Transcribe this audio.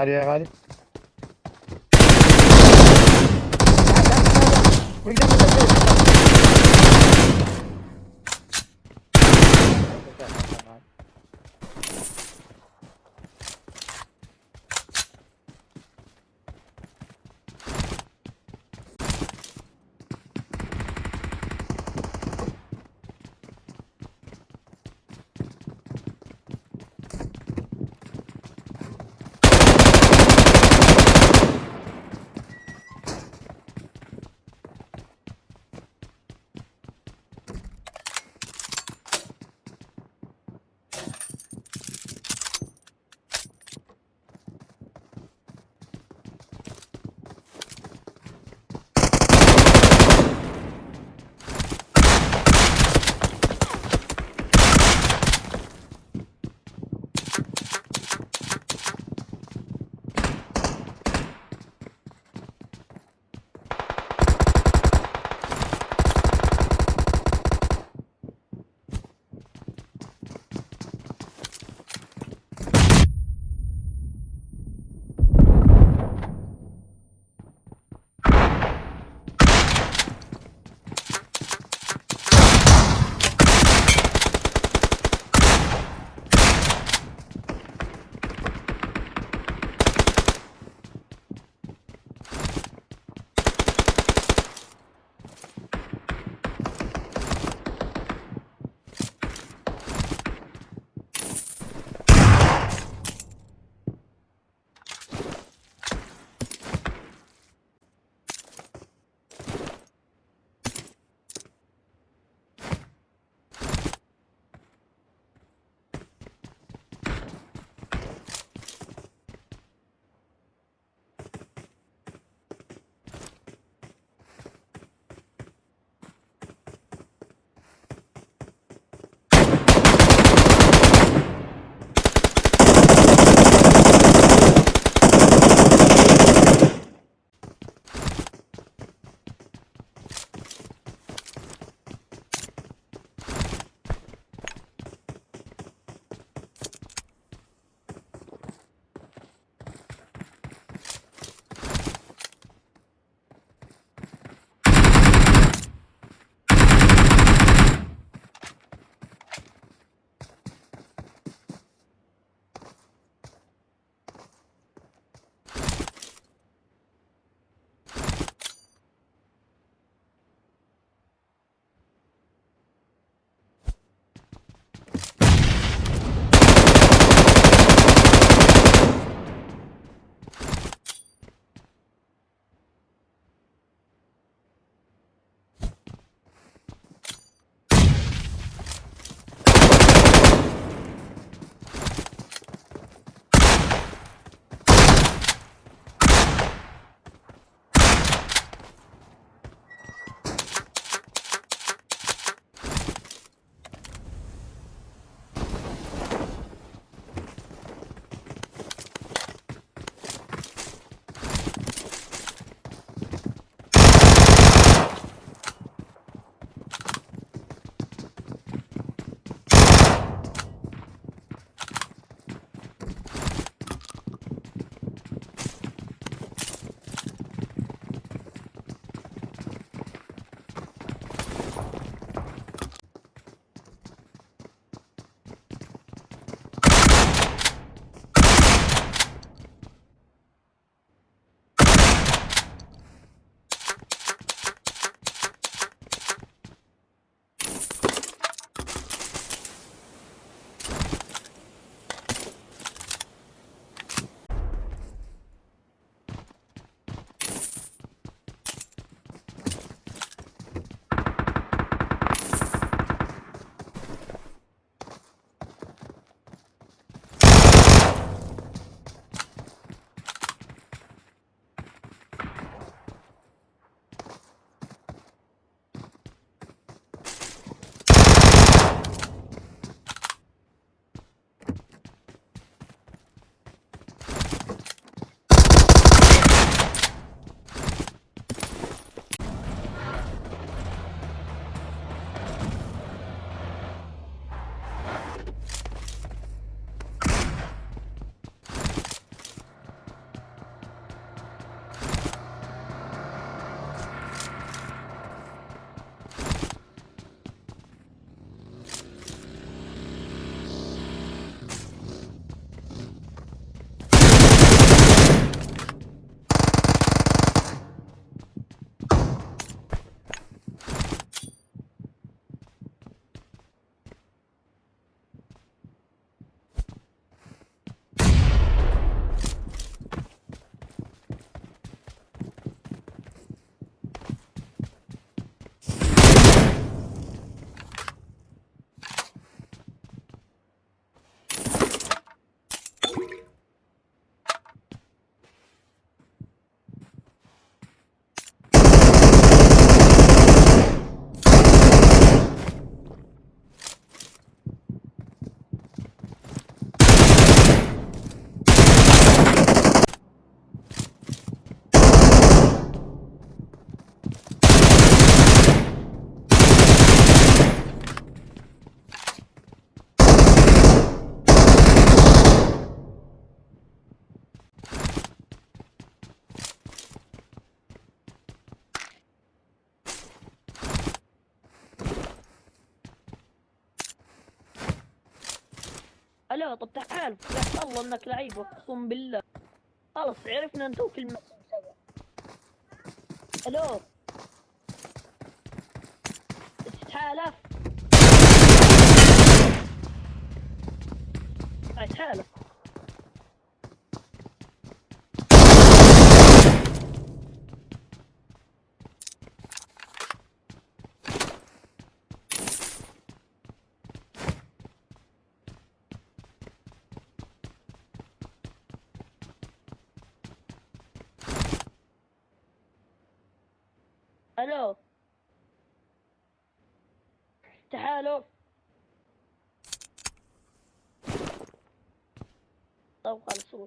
área, é área. Cuidado, cuidado. لا طب تعال. يا الله إنك لعيب أقسم بالله. خلص عرفنا أنت وكل ما ألو تحالف تحالف تعالوا. تعالوا. طب خلصوا